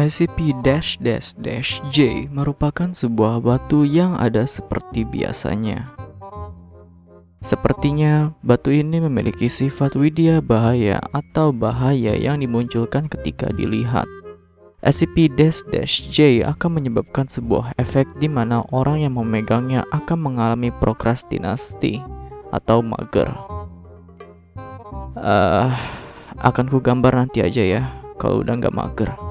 SCP-J merupakan sebuah batu yang ada seperti biasanya. Sepertinya, batu ini memiliki sifat widya bahaya atau bahaya yang dimunculkan ketika dilihat. SCP-J akan menyebabkan sebuah efek di mana orang yang memegangnya akan mengalami prokrastinasi atau mager. Uh, akan ku gambar nanti aja ya, kalau udah nggak mager.